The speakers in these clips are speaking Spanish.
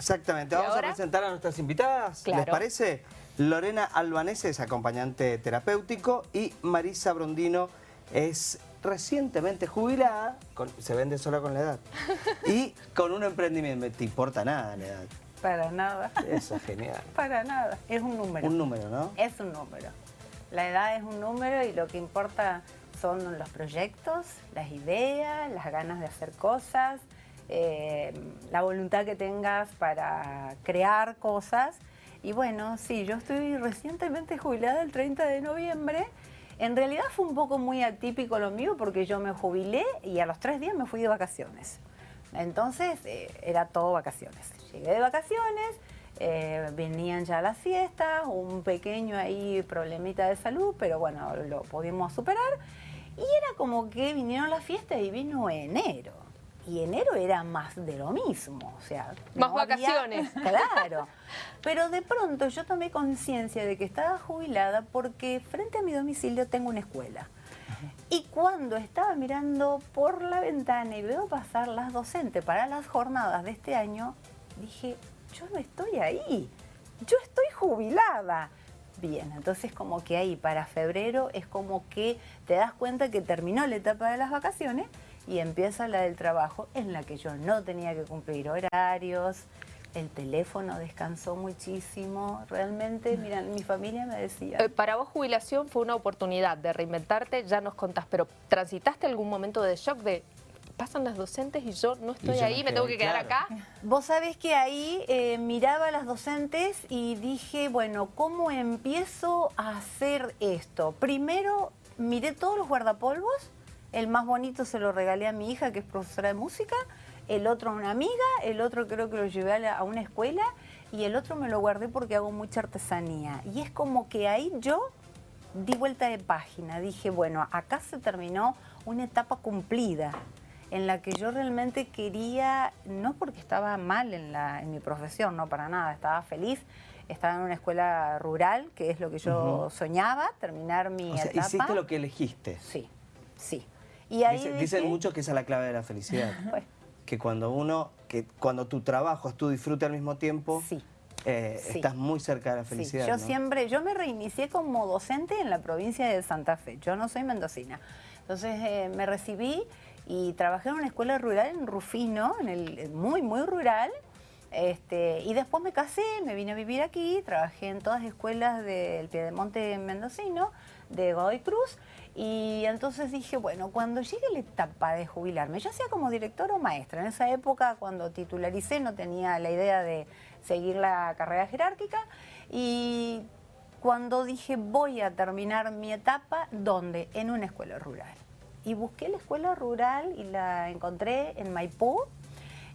Exactamente, vamos a presentar a nuestras invitadas, ¿les parece? Lorena Albanese es acompañante terapéutico y Marisa Brondino es recientemente jubilada, se vende sola con la edad, y con un emprendimiento. ¿Te importa nada la edad? Para nada. Eso es genial. Para nada, es un número. Un número, ¿no? Es un número. La edad es un número y lo que importa son los proyectos, las ideas, las ganas de hacer cosas, eh, la voluntad que tengas para crear cosas. Y bueno, sí, yo estoy recientemente jubilada el 30 de noviembre. En realidad fue un poco muy atípico lo mío porque yo me jubilé y a los tres días me fui de vacaciones. Entonces eh, era todo vacaciones. Llegué de vacaciones, eh, venían ya las fiestas, un pequeño ahí problemita de salud, pero bueno, lo pudimos superar. Y era como que vinieron las fiestas y vino enero y enero era más de lo mismo, o sea... Más vacaciones. claro. Pero de pronto yo tomé conciencia de que estaba jubilada porque frente a mi domicilio tengo una escuela. Y cuando estaba mirando por la ventana y veo pasar las docentes para las jornadas de este año, dije, yo no estoy ahí, yo estoy jubilada. Bien, entonces como que ahí para febrero es como que te das cuenta que terminó la etapa de las vacaciones y empieza la del trabajo en la que yo no tenía que cumplir horarios, el teléfono descansó muchísimo, realmente, mira, mi familia me decía... Eh, para vos jubilación fue una oportunidad de reinventarte, ya nos contás, pero ¿transitaste algún momento de shock de pasan las docentes y yo no estoy ahí, me tengo que quedar acá? Vos sabés que ahí eh, miraba a las docentes y dije, bueno, ¿cómo empiezo a hacer esto? Primero miré todos los guardapolvos, el más bonito se lo regalé a mi hija, que es profesora de música, el otro a una amiga, el otro creo que lo llevé a, una escuela y el otro me lo guardé porque hago mucha artesanía. Y es como que ahí yo di vuelta de página, dije, bueno, acá se terminó una etapa cumplida en la que yo realmente quería, no porque estaba mal en, la, en mi profesión, no para nada, estaba feliz, estaba en una escuela rural, que es lo que yo soñaba, terminar mi o sea, etapa. ¿Hiciste lo que elegiste? Sí, sí. Y dicen mucho que esa es la clave de la felicidad. Que cuando uno, que cuando tu trabajo es tu disfrute al mismo tiempo, eh, estás muy cerca de la felicidad. yo siempre, yo me reinicié como docente en la provincia de Santa Fe. Yo no soy mendocina. Entonces eh, me recibí y trabajé en una escuela rural en Rufino, en el, muy, muy rural. Este, y después me casé, me vine a vivir aquí, trabajé en todas las escuelas del Piedemonte mendocino, de Godoy Cruz, y entonces dije, bueno, cuando llegue la etapa de jubilarme, yo sea como director o maestra, en esa época cuando titularicé no tenía la idea de seguir la carrera jerárquica y cuando dije voy a terminar mi etapa, ¿dónde? En una escuela rural. Y busqué la escuela rural y la encontré en Maipú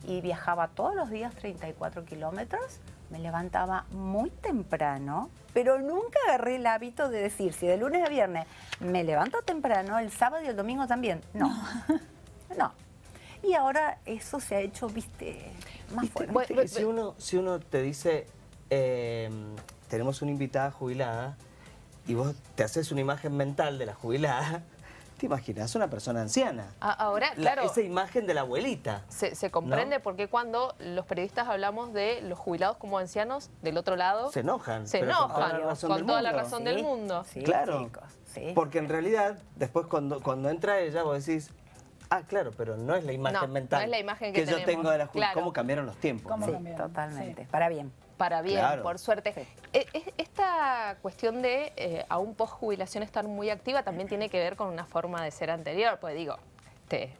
y viajaba todos los días 34 kilómetros me levantaba muy temprano, pero nunca agarré el hábito de decir, si de lunes a viernes me levanto temprano, el sábado y el domingo también. No, no. Y ahora eso se ha hecho, viste, más fuerte. si, uno, si uno te dice, eh, tenemos una invitada jubilada, y vos te haces una imagen mental de la jubilada, ¿Te imaginas? Una persona anciana. Ahora, claro. esa imagen de la abuelita. Se, comprende porque cuando los periodistas hablamos de los jubilados como ancianos, del otro lado... Se enojan. Se enojan, con toda la razón del mundo. claro, porque en realidad, después cuando, cuando entra ella, vos decís, Ah, claro, pero no es la imagen mental no es la imagen que, yo tengo de la jubilación. ¿Cómo cambiaron los tiempos? totalmente. Para bien para bien, por suerte. E, esta cuestión de eh, aún post jubilación estar muy activa también tiene que ver con una forma de ser anterior, pues digo, te,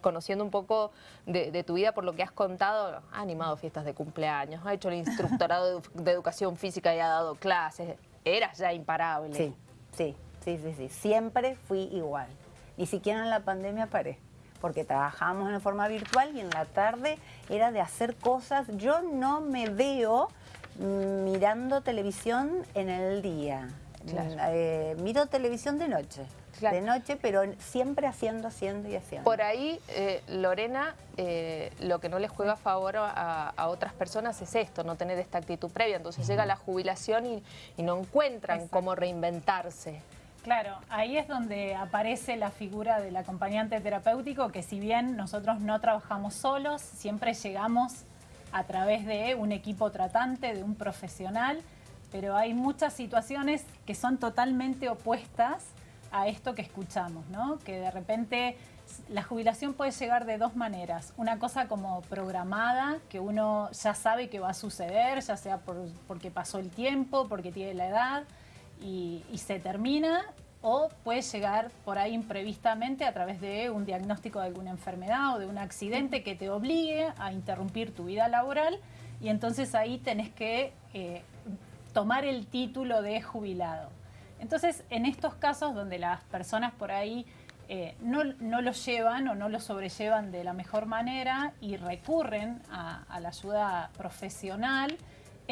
conociendo un poco de, tu vida por lo que has contado, ha animado fiestas de cumpleaños, ha hecho el instructorado de, educación física y ha dado clases, eras ya imparable. Sí, sí, sí, sí, sí, siempre fui igual, ni siquiera en la pandemia paré porque trabajábamos en forma virtual y en la tarde era de hacer cosas. Yo no me veo mirando televisión en el día. Eh, miro televisión de noche. De noche, pero siempre haciendo, haciendo y haciendo. Por ahí, eh, Lorena, eh, lo que no les juega a favor a, otras personas es esto, no tener esta actitud previa. Entonces llega la jubilación y, no encuentran cómo reinventarse. Claro, ahí es donde aparece la figura del acompañante terapéutico, que si bien nosotros no trabajamos solos, siempre llegamos a través de un equipo tratante, de un profesional, pero hay muchas situaciones que son totalmente opuestas a esto que escuchamos, ¿no? Que de repente la jubilación puede llegar de dos maneras. Una cosa como programada, que uno ya sabe que va a suceder, ya sea porque pasó el tiempo, porque tiene la edad, y, y, se termina, o puede llegar por ahí imprevistamente a través de un diagnóstico de alguna enfermedad o de un accidente que te obligue a interrumpir tu vida laboral, y entonces ahí tenés que eh, tomar el título de jubilado. Entonces, en estos casos donde las personas por ahí eh, no, lo llevan o no lo sobrellevan de la mejor manera y recurren a, la ayuda profesional,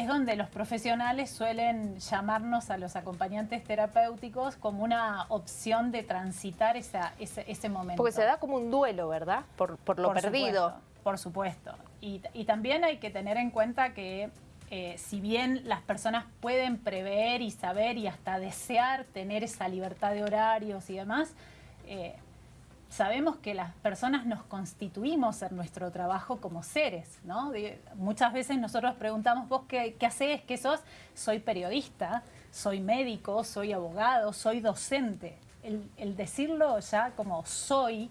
es donde los profesionales suelen llamarnos a los acompañantes terapéuticos como una opción de transitar ese, momento. Porque se da como un duelo, ¿verdad? Por, lo perdido. por supuesto. Y, también hay que tener en cuenta que eh, si bien las personas pueden prever y saber y hasta desear tener esa libertad de horarios y demás, eh, sabemos que las personas nos constituimos en nuestro trabajo como seres, ¿no? muchas veces nosotros preguntamos, ¿vos qué, qué haces? ¿Qué sos? Soy periodista, soy médico, soy abogado, soy docente. El, decirlo ya como soy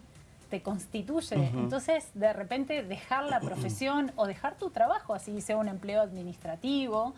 te constituye. Entonces, de repente, dejar la profesión o dejar tu trabajo, así sea un empleo administrativo,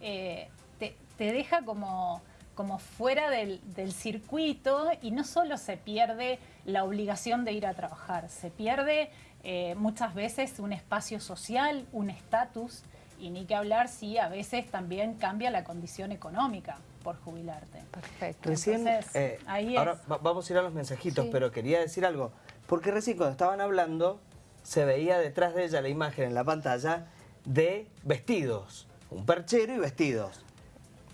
eh, te, te deja como como fuera del, circuito y no solo se pierde la obligación de ir a trabajar, se pierde eh, muchas veces un espacio social, un estatus y ni que hablar si a veces también cambia la condición económica por jubilarte. Perfecto. Recién, eh, ahora vamos a ir a los mensajitos, pero quería decir algo, porque recién cuando estaban hablando se veía detrás de ella la imagen en la pantalla de vestidos, un perchero y vestidos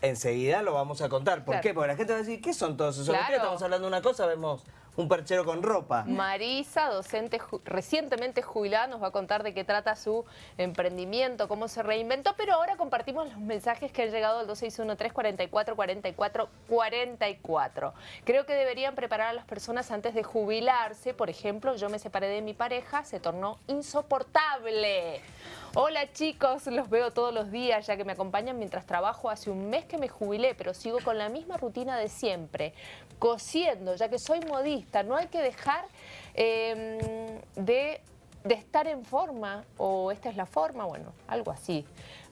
enseguida lo vamos a contar. ¿Por qué? Porque la gente va a decir, ¿qué son todos esos? Estamos hablando de una cosa, vemos un perchero con ropa. Marisa, docente recientemente jubilada, nos va a contar de qué trata su emprendimiento, cómo se reinventó, pero ahora compartimos los mensajes que han llegado al 2613-444444. Creo que deberían preparar a las personas antes de jubilarse. Por ejemplo, yo me separé de mi pareja, se tornó insoportable. Hola chicos, los veo todos los días ya que me acompañan mientras trabajo. Hace un mes que me jubilé, pero sigo con la misma rutina de siempre, cosiendo, ya que soy modista. No hay que dejar em, de, de estar en forma, o esta es la forma, bueno, algo así.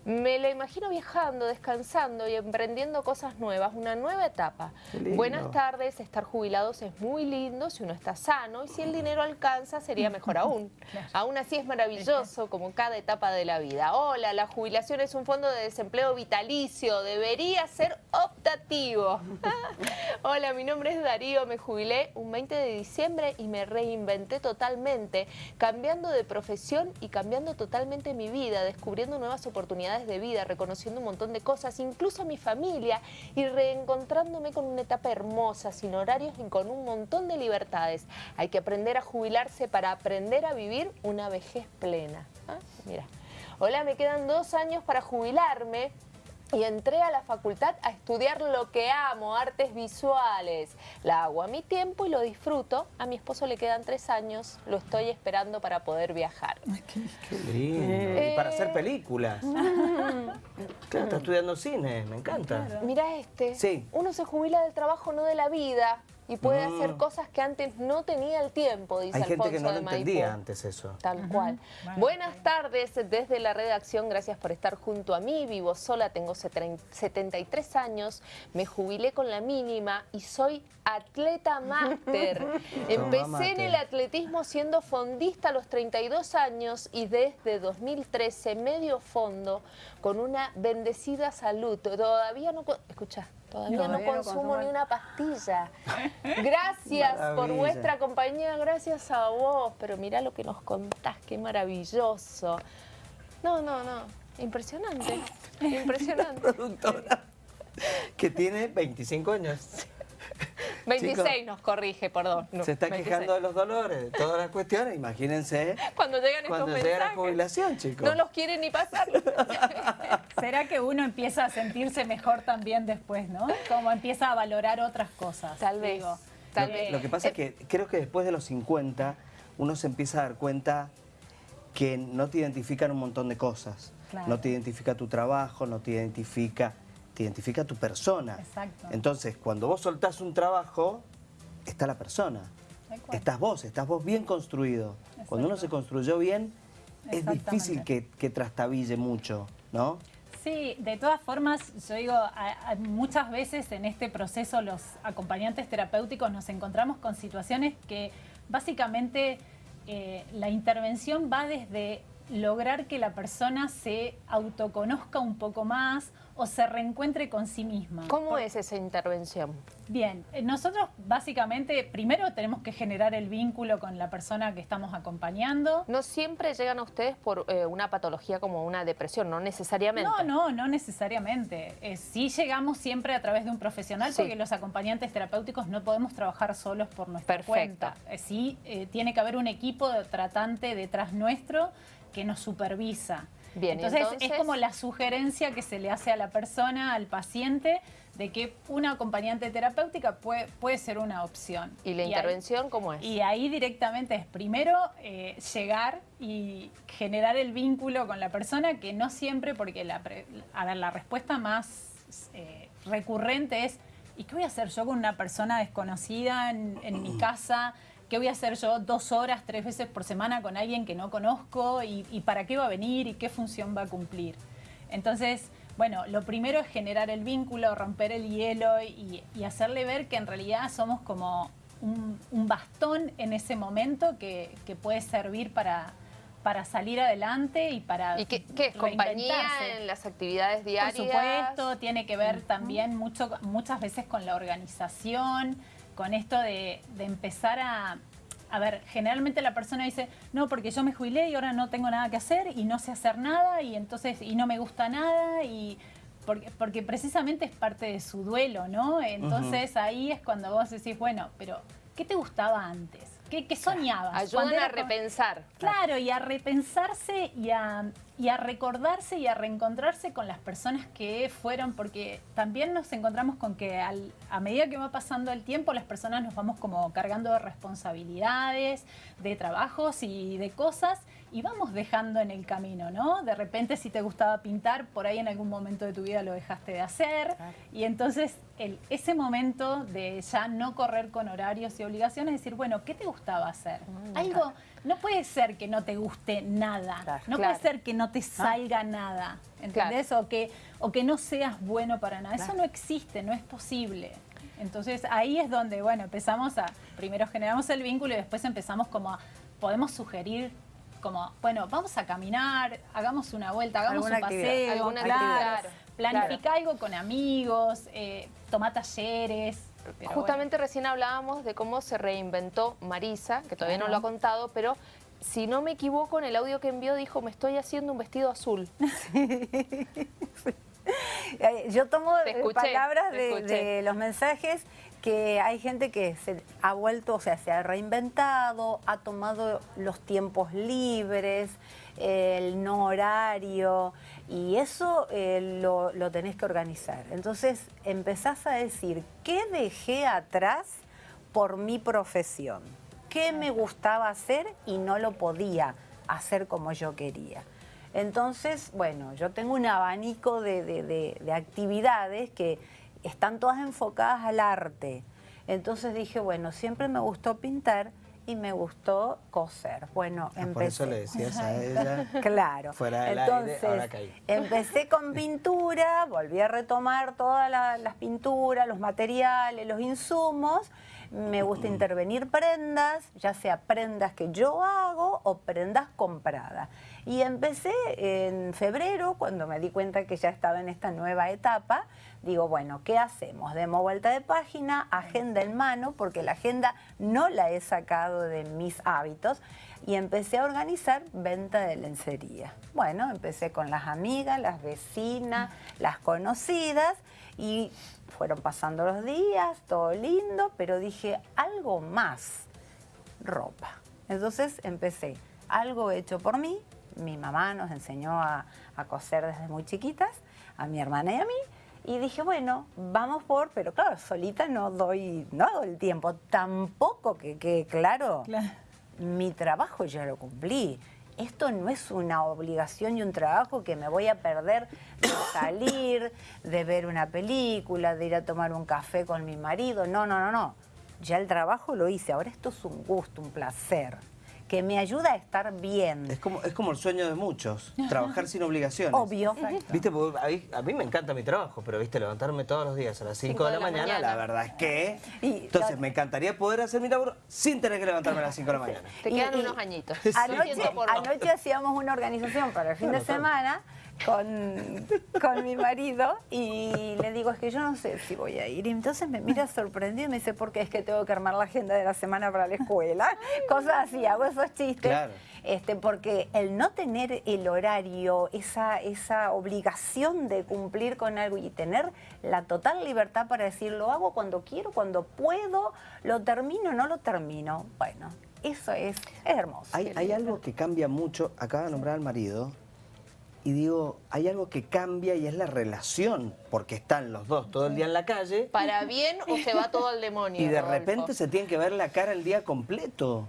Me la imagino viajando, descansando y emprendiendo cosas nuevas, una nueva etapa. Buenas tardes, estar jubilados es muy lindo si uno está sano y si el dinero alcanza sería mejor aún. Aún así es maravilloso como cada etapa de la vida. Hola, la jubilación es un fondo de desempleo vitalicio, debería ser optativo. Hola, mi nombre es Darío, me jubilé un 20 de diciembre y me reinventé totalmente, cambiando de profesión y cambiando totalmente mi vida, descubriendo nuevas oportunidades de vida, reconociendo un montón de cosas, incluso a mi familia, y reencontrándome con una etapa hermosa, sin horarios y con un montón de libertades. Hay que aprender a jubilarse para aprender a vivir una vejez plena. ¿Ah? Mira. Hola, me quedan dos años para jubilarme y entré a la facultad a estudiar lo que amo, artes visuales. La hago a mi tiempo y lo disfruto. A mi esposo le quedan tres años, lo estoy esperando para poder viajar. qué, lindo. y para hacer películas. claro, está estudiando cine, me encanta. Mira este. Sí. Uno se jubila del trabajo, no de la vida y puede hacer mm. cosas que antes no tenía el tiempo, dice Hay gente que no lo entendía antes eso. Tal cual. Buenas tardes desde la redacción, gracias por estar junto a mí. Vivo sola, tengo 73 años, me jubilé con la mínima y soy atleta máster. Empecé en el atletismo siendo fondista a los 32 años y desde 2013 medio fondo con una bendecida salud. Todavía no... Escucha, Todavía no, consumo ni una pastilla. Gracias por vuestra compañía, gracias a vos. Pero mira lo que nos contás, qué maravilloso. No, no, no. Impresionante. Impresionante. Productora que tiene 25 años. 26 nos corrige, perdón. se está quejando de los dolores, de todas las cuestiones, imagínense. Cuando llegan estos cuando llega la jubilación, chicos. No los quieren ni pasar. ¿Será que uno empieza a sentirse mejor también después, no? Como empieza a valorar otras cosas. Tal vez. tal lo, vez. lo que pasa es que creo que después de los 50 uno se empieza a dar cuenta que no te identifican un montón de cosas. No te identifica tu trabajo, no te identifica, te identifica tu persona. Exacto. Entonces, cuando vos soltás un trabajo, está la persona. Estás vos, estás vos bien construido. Cuando uno se construyó bien, es difícil que, que trastabille mucho, ¿no? Sí, de todas formas, yo digo, muchas veces en este proceso los acompañantes terapéuticos nos encontramos con situaciones que básicamente eh, la intervención va desde lograr que la persona se autoconozca un poco más o se reencuentre con sí misma. ¿Cómo es esa intervención? Bien, eh, nosotros básicamente primero tenemos que generar el vínculo con la persona que estamos acompañando. No siempre llegan a ustedes por eh, una patología como una depresión, no necesariamente. No, no, no necesariamente. Eh, sí llegamos siempre a través de un profesional porque los acompañantes terapéuticos no podemos trabajar solos por nuestra Perfecto. cuenta. sí, tiene que haber un equipo de tratante detrás nuestro que nos supervisa. Bien, entonces, es como la sugerencia que se le hace a la persona, al paciente, de que una acompañante terapéutica puede, puede ser una opción. ¿Y la intervención cómo es? Y ahí directamente es primero eh, llegar y generar el vínculo con la persona, que no siempre, porque la, a ver, la respuesta más eh, recurrente es, ¿y qué voy a hacer yo con una persona desconocida en, en mi casa? ¿Qué voy a hacer yo dos horas, tres veces por semana con alguien que no conozco? ¿Y, para qué va a venir? ¿Y qué función va a cumplir? Entonces, bueno, lo primero es generar el vínculo, romper el hielo y, hacerle ver que en realidad somos como un, bastón en ese momento que, puede servir para, para salir adelante y para ¿Y qué, qué compañía en las actividades diarias? Por supuesto, tiene que ver también mucho, muchas veces con la organización, con esto de, empezar a, a ver, generalmente la persona dice, no, porque yo me jubilé y ahora no tengo nada que hacer y no sé hacer nada y entonces, y no me gusta nada y porque, porque precisamente es parte de su duelo, ¿no? Entonces ahí es cuando vos decís, bueno, pero ¿qué te gustaba antes? ¿Qué, soñabas? Ayudan a repensar. Claro, y a repensarse y a, y a recordarse y a reencontrarse con las personas que fueron, porque también nos encontramos con que a medida que va pasando el tiempo, las personas nos vamos como cargando de responsabilidades, de trabajos y de cosas, y vamos dejando en el camino, ¿no? De repente si te gustaba pintar, por ahí en algún momento de tu vida lo dejaste de hacer, y entonces el, ese momento de ya no correr con horarios y obligaciones, decir, bueno, ¿qué te gustaba hacer? Mm, Algo, no puede ser que no te guste nada, no puede ser que no te salga nada, ¿entendés? O, que, o que no seas bueno para nada, eso no existe, no es posible. Entonces ahí es donde, bueno, empezamos a, primero generamos el vínculo y después empezamos como a, podemos sugerir como, bueno, vamos a caminar, hagamos una vuelta, hagamos un paseo, alguna claro, planifica algo con amigos, eh, toma talleres. Justamente recién hablábamos de cómo se reinventó Marisa, que todavía no lo ha contado, pero si no me equivoco, en el audio que envió dijo, me estoy haciendo un vestido azul. Eh, yo tomo palabras de, los mensajes que hay gente que se ha vuelto, o sea, se ha reinventado, ha tomado los tiempos libres, el no horario, y eso eh, lo, lo, tenés que organizar. Entonces empezás a decir, ¿qué dejé atrás por mi profesión? ¿Qué me gustaba hacer y no lo podía hacer como yo quería? Entonces, bueno, yo tengo un abanico de, actividades que están todas enfocadas al arte. Entonces dije, bueno, siempre me gustó pintar y me gustó coser. Bueno, empecé. Ah, por eso le decías a ella. claro. Fuera del Entonces, aire, ahora caí. Empecé con pintura, volví a retomar todas las pinturas, los materiales, los insumos. Me gusta intervenir prendas, ya sea prendas que yo hago o prendas compradas. Y empecé en febrero, cuando me di cuenta que ya estaba en esta nueva etapa, digo, bueno, ¿qué hacemos? Demos vuelta de página, agenda en mano, porque la agenda no la he sacado de mis hábitos, y empecé a organizar venta de lencería. Bueno, empecé con las amigas, las vecinas, las conocidas, y fueron pasando los días, todo lindo, pero dije, algo más, ropa. Entonces empecé, algo hecho por mí, mi mamá nos enseñó a, coser desde muy chiquitas, a mi hermana y a mí, y dije, bueno, vamos por, pero claro, solita no doy, no hago el tiempo, tampoco que quede claro, mi trabajo ya lo cumplí. Esto no es una obligación y un trabajo que me voy a perder de salir, de ver una película, de ir a tomar un café con mi marido. No, no, no, no. Ya el trabajo lo hice, ahora esto es un gusto, un placer que me ayuda a estar bien. Es como, es como el sueño de muchos, trabajar sin obligaciones. Obvio. Viste, a mí, me encanta mi trabajo, pero viste, levantarme todos los días a las 5 de, la, mañana, la verdad es que... entonces, me encantaría poder hacer mi labor sin tener que levantarme a las 5 de la mañana. Te quedan unos añitos. Anoche, hacíamos una organización para el fin de semana con, con, mi marido y le digo, es que yo no sé si voy a ir. Y entonces me mira sorprendido y me dice, porque es que tengo que armar la agenda de la semana para la escuela. Cosas así, hago esos chistes. Este, porque el no tener el horario, esa, esa obligación de cumplir con algo y tener la total libertad para decir, lo hago cuando quiero, cuando puedo, lo termino, no lo termino. Bueno, eso es, hermoso. Hay, hay algo que cambia mucho, acaba de nombrar al marido, y digo, hay algo que cambia y es la relación, porque están los dos todo el día en la calle. ¿Para bien o se va todo al demonio? Y de repente se tienen que ver la cara el día completo.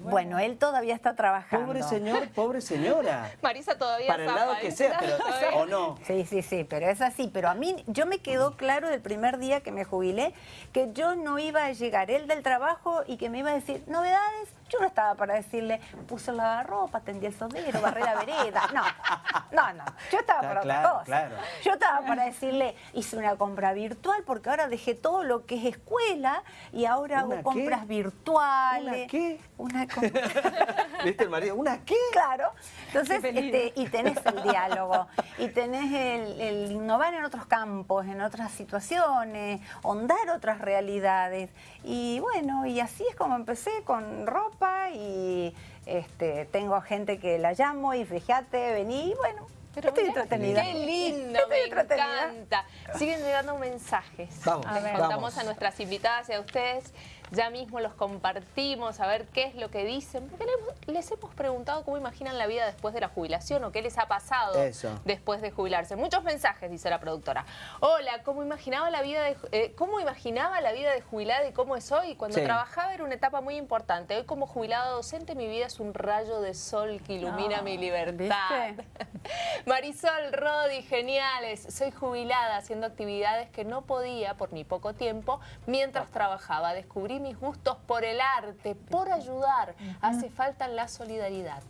Bueno. él todavía está trabajando. Pobre señor, pobre señora. Marisa todavía Para el lado que sea, pero, ¿o no? Sí, sí, sí, pero es así. Pero a mí, yo me quedó claro del primer día que me jubilé que yo no iba a llegar él del trabajo y que me iba a decir, novedades, yo no estaba para decirle, puse la ropa, tendí el sondero, barré la vereda. No, no, no. Yo estaba para otra cosa. Yo estaba para decirle, hice una compra virtual porque ahora dejé todo lo que es escuela y ahora hago compras virtuales. ¿Una qué? Una compra. ¿Viste el marido? ¿Una qué? Claro. Entonces, este, y tenés el diálogo, y tenés el, el innovar en otros campos, en otras situaciones, hondar otras realidades. Y bueno, y así es como empecé con ropa y este, tengo gente que la llamo y fíjate, vení, y bueno, pero estoy entretenida. Qué lindo, me encanta. Siguen llegando mensajes. Vamos, Les contamos a nuestras invitadas y a ustedes ya mismo los compartimos, a ver qué es lo que dicen, porque les, hemos preguntado cómo imaginan la vida después de la jubilación o qué les ha pasado después de jubilarse. Muchos mensajes, dice la productora. Hola, ¿cómo imaginaba la vida de, eh, ¿cómo imaginaba la vida de jubilada y cómo es hoy? Cuando trabajaba era una etapa muy importante. Hoy como jubilada docente mi vida es un rayo de sol que ilumina mi libertad. Marisol, Rodi, geniales. Soy jubilada haciendo actividades que no podía por mi poco tiempo mientras trabajaba. Descubrí mis gustos por el arte, por ayudar. Hace falta la solidaridad.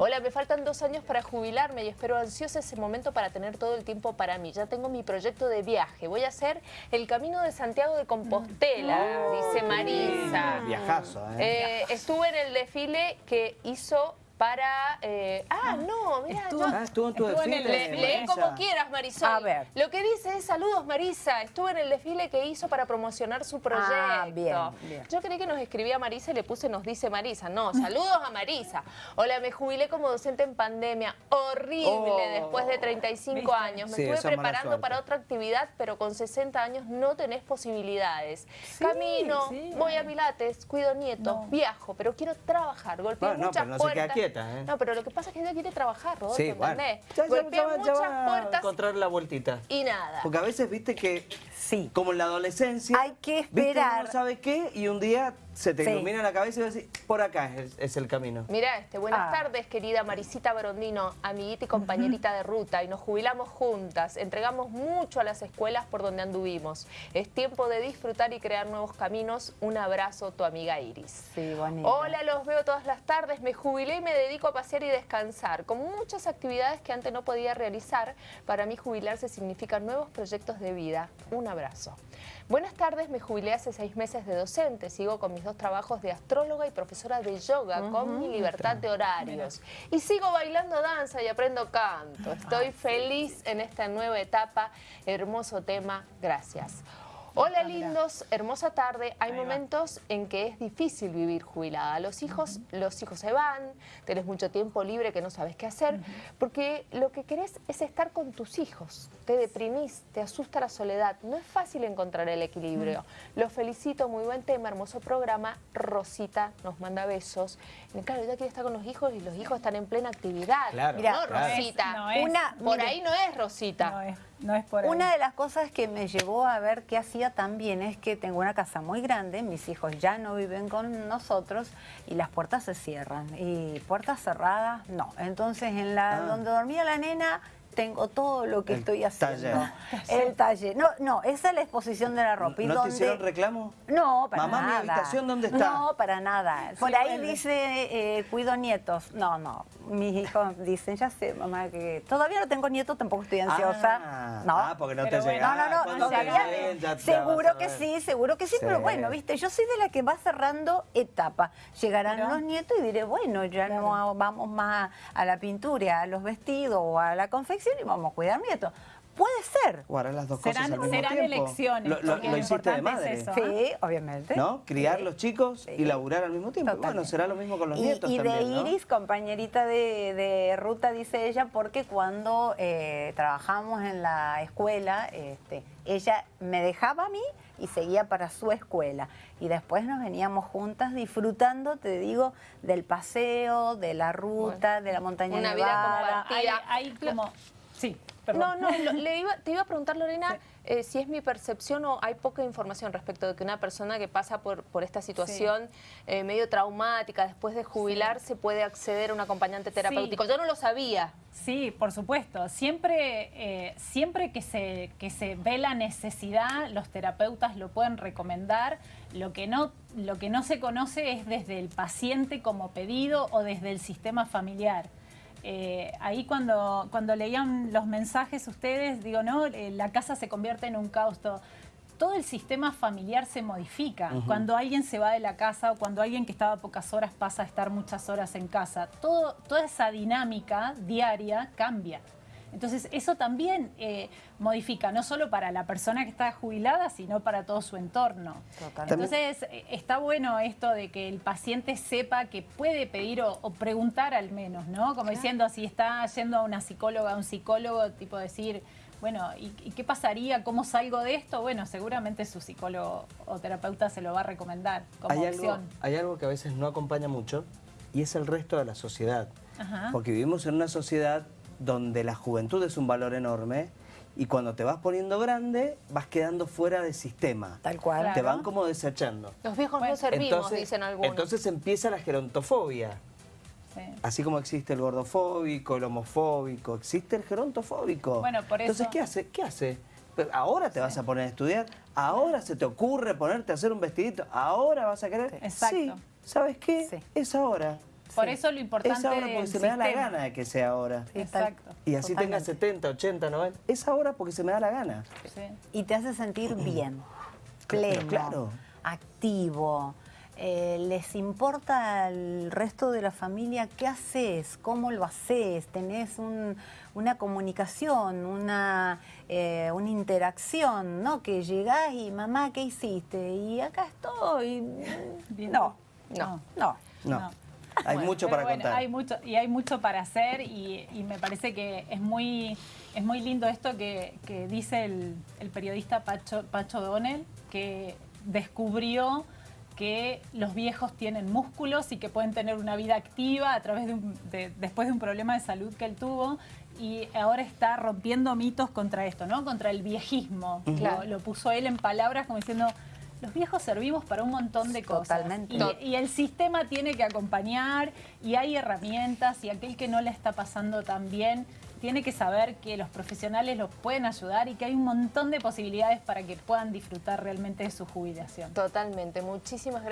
Hola, me faltan dos años para jubilarme y espero ansiosa ese momento para tener todo el tiempo para mí. Ya tengo mi proyecto de viaje. Voy a hacer el Camino de Santiago de Compostela, dice Marisa. Viajazo, ¿eh? ¿eh? Estuve en el desfile que hizo para... Eh, ah, no, mira, estuvo, ah, estuvo en tu desfile. lee como quieras, Marisol. A ver. Lo que dice es, saludos, Marisa. Estuve en el desfile que hizo para promocionar su proyecto. Ah, bien, Yo creí que nos escribía Marisa y le puse nos dice Marisa. No, saludos a Marisa. Hola, me jubilé como docente en pandemia. Horrible, oh. después de 35 años. Me estuve preparando para otra actividad, pero con 60 años no tenés posibilidades. Camino, voy a Pilates, cuido nietos, viajo, pero quiero trabajar. Golpeo muchas puertas. ¿Eh? No, pero lo que pasa es que ella quiere trabajar, Rodolfo, sí, bueno. ¿entendés? muchas puertas. encontrar la vueltita. Y nada. Porque a veces, viste que, sí. como en la adolescencia... Hay que esperar. no sabe qué y un día se te ilumina la cabeza y vas a decir, por acá es, el camino. Mira este, buenas ah. tardes querida Marisita Barondino, amiguita y compañerita de ruta, y nos jubilamos juntas, entregamos mucho a las escuelas por donde anduvimos. Es tiempo de disfrutar y crear nuevos caminos. Un abrazo, tu amiga Iris. Sí, Hola, los veo todas las tardes, me jubilé y me dedico a pasear y descansar, con muchas actividades que antes no podía realizar. Para mí jubilarse significa nuevos proyectos de vida. Un abrazo. Buenas tardes, me jubilé hace seis meses de docente, sigo con mis dos trabajos de astróloga y profesora de yoga, con mi libertad de horarios. Y sigo bailando danza y aprendo canto. Estoy feliz en esta nueva etapa, hermoso tema, gracias. Hola lindos, hermosa tarde. Hay momentos en que es difícil vivir jubilada. Los hijos, los hijos se van, tenés mucho tiempo libre que no sabes qué hacer, porque lo que querés es estar con tus hijos. Te deprimís, te asusta la soledad. No es fácil encontrar el equilibrio. Los felicito, muy buen tema, hermoso programa. Rosita nos manda besos. claro, ella quiere estar con los hijos y los hijos están en plena actividad. Claro, no, Rosita. Una, por ahí no es Rosita. No es, no es por ahí. Una de las cosas que me llevó a ver qué hacía también es que tengo una casa muy grande, mis hijos ya no viven con nosotros y las puertas se cierran. Y puertas cerradas, no. Entonces, en la Ah. donde dormía la nena, tengo todo lo que El estoy haciendo. taller. El taller. No, no, esa es la exposición de la ropa. y ¿No te donde- hicieron reclamo? no, para Mamá, nada. ¿mi habitación dónde está? No, para nada. Por Sí, ahí dice, eh, cuido nietos. No, no. Mis hijos dicen, ya sé, mamá, que todavía no tengo nietos, tampoco estoy ansiosa. Ah, no. ah, porque no Pero te bueno. llega. No, no, no, te había- seguro que sí, seguro que sí, Sí. pero bueno, viste, yo soy de la que va cerrando etapa. Llegarán Pero- los nietos y diré, bueno, ya no vamos más a la pintura, a los vestidos o a la confección y vamos a cuidar nietos. Puede ser. O harás las dos Serán- cosas al mismo serán tiempo. elecciones, Lo, lo- lo lo hiciste de importante madre. es eso. Sí, obviamente. ¿No? Criar Sí. los chicos y laburar al mismo tiempo. Bueno, Totalmente. será lo mismo con los y, nietos y también, de ¿no? Iris, compañerita de, de ruta, dice ella, porque cuando eh, trabajamos en la escuela, este, ella me dejaba a mí y seguía para su escuela. Y después nos veníamos juntas disfrutando, te digo, del paseo, de la ruta, de la montaña Una vida compartida. Hay, hay como... Sí, No, perdón. no, lo- le iba- te iba a preguntar, Lorena, eh, si es mi percepción o hay poca información respecto de que una persona que pasa por, por esta situación eh, medio traumática, después de jubilarse, puede acceder a un acompañante terapéutico. Yo no lo sabía. Sí, por supuesto. Siempre, eh, siempre que, se, que se ve la necesidad, los terapeutas lo pueden recomendar. Lo que, no, lo que no se conoce es desde el paciente como pedido o desde el sistema familiar. Eh, ahí cuando, cuando leían los mensajes ustedes, digo, no, Eh, la casa se convierte en un caos. Todo, todo el sistema familiar se modifica. Cuando alguien se va de la casa o cuando alguien que estaba pocas horas pasa a estar muchas horas en casa, todo, toda esa dinámica diaria cambia. Entonces eso también eh, modifica, no solo para la persona que está jubilada, sino para todo su entorno. Totalmente. Entonces está bueno esto de que el paciente sepa que puede pedir o, o preguntar al menos, ¿no? Como diciendo, si está yendo a una psicóloga, a un psicólogo, tipo decir, bueno, ¿y, y qué pasaría? ¿Cómo salgo de esto? Bueno, seguramente su psicólogo o terapeuta se lo va a recomendar como Hay algo, opción. hay algo que a veces no acompaña mucho y es el resto de la sociedad. Ajá. Porque vivimos en una sociedad donde la juventud es un valor enorme y cuando te vas poniendo grande vas quedando fuera del sistema. Tal cual. Claro. Te van como desechando. Los viejos Bueno, no servimos, dicen algunos. entonces empieza la gerontofobia. Sí. Así como existe el gordofóbico, el homofóbico, existe el gerontofóbico. Bueno, por Entonces, eso- ¿qué hace? ¿Qué hace? Ahora te vas a poner a estudiar, ahora se te ocurre ponerte a hacer un vestidito, ahora vas a querer. Exacto. Sí, ¿sabes qué? Sí. Es ahora. Por eso lo importante Es ahora porque se me da la gana de que sea ahora. Exacto. Y así tenga Totalmente. 70, 80, 90. Es ahora porque se me da la gana. Sí. y te hace sentir bien, Pero pleno, claro. activo. Eh, les importa al resto de la familia qué haces, cómo lo haces, tenés un- una comunicación, una, eh, una interacción, ¿no? Que llegás y mamá, ¿qué hiciste? Y acá estoy. Bien. No, No. no. No. No. Hay Bueno, mucho para bueno, contar. Hay mucho, y hay mucho para hacer y, y me parece que es muy, es muy lindo esto que, que dice el, el periodista Pacho, Pacho Donel, que descubrió que los viejos tienen músculos y que pueden tener una vida activa a través de, un- de- después de un problema de salud que él tuvo y ahora está rompiendo mitos contra esto, ¿no? Contra el viejismo. Lo, lo puso él en palabras como diciendo, los viejos servimos para un montón de cosas. Totalmente. Y- y el sistema tiene que acompañar y hay herramientas y aquel que no le está pasando tan bien tiene que saber que los profesionales los pueden ayudar y que hay un montón de posibilidades para que puedan disfrutar realmente de su jubilación. Totalmente. Muchísimas gracias.